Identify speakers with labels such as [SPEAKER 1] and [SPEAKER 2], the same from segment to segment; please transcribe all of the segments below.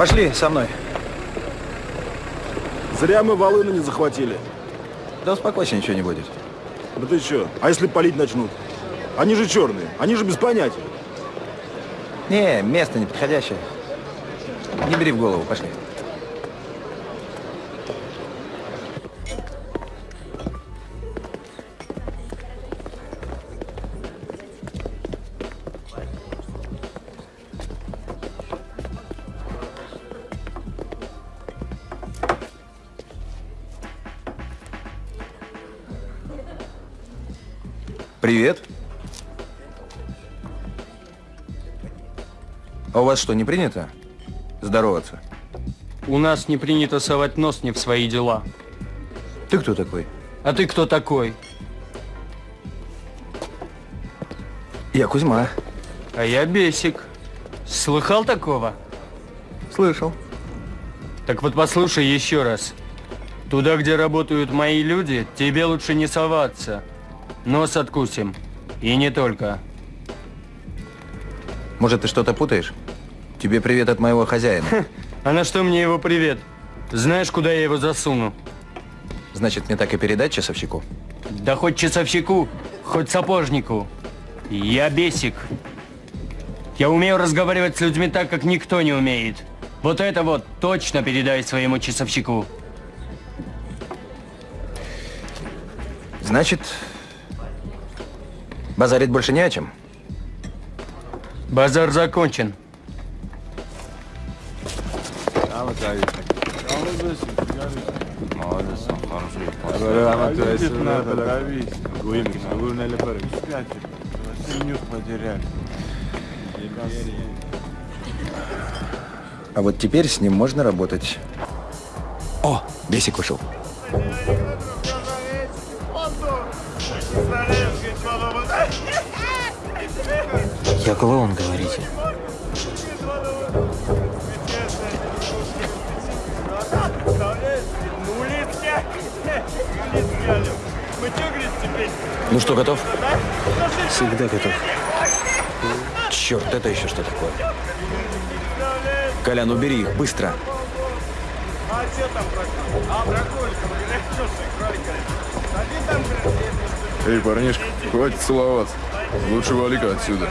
[SPEAKER 1] Пошли со мной.
[SPEAKER 2] Зря мы волыны не захватили.
[SPEAKER 1] Да успокойся, ничего не будет.
[SPEAKER 2] Да ты что? А если палить начнут? Они же черные, они же без понятия.
[SPEAKER 1] Не, место неподходящее. Не бери в голову, пошли. Привет. А у вас что, не принято здороваться?
[SPEAKER 3] У нас не принято совать нос не в свои дела.
[SPEAKER 1] Ты кто такой?
[SPEAKER 3] А ты кто такой?
[SPEAKER 1] Я Кузьма.
[SPEAKER 3] А я Бесик. Слыхал такого?
[SPEAKER 1] Слышал.
[SPEAKER 3] Так вот послушай еще раз. Туда, где работают мои люди, тебе лучше не соваться. Нос откусим. И не только.
[SPEAKER 1] Может, ты что-то путаешь? Тебе привет от моего хозяина.
[SPEAKER 3] А на что мне его привет? Знаешь, куда я его засуну?
[SPEAKER 1] Значит, мне так и передать часовщику?
[SPEAKER 3] Да хоть часовщику, хоть сапожнику. Я бесик. Я умею разговаривать с людьми так, как никто не умеет. Вот это вот точно передай своему часовщику.
[SPEAKER 1] Значит, базарить больше не о чем?
[SPEAKER 3] Базар закончен.
[SPEAKER 1] А вот теперь с ним можно работать. О, Бесик ушел.
[SPEAKER 4] Я клоун, говорите.
[SPEAKER 1] Ну что, готов?
[SPEAKER 4] Всегда готов.
[SPEAKER 1] Черт, это еще что такое? Колян, убери их, быстро.
[SPEAKER 5] Эй, парнишка, хватит целоваться. Лучше вали-ка отсюда.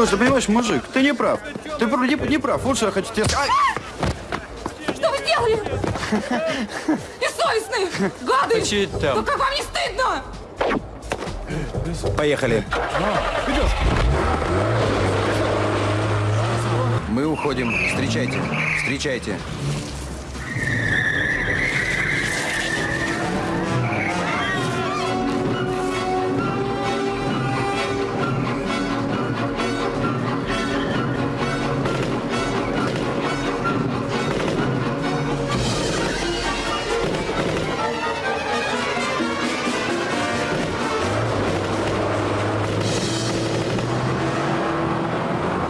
[SPEAKER 2] Слушай, понимаешь, мужик, ты не прав. Ты не, не прав. Что я хочу тебе сказать.
[SPEAKER 6] Что вы сделали? Бессовестные! Гады!
[SPEAKER 3] А там?
[SPEAKER 6] Ну как вам не стыдно?
[SPEAKER 1] Поехали. Мы уходим. Встречайте. Встречайте.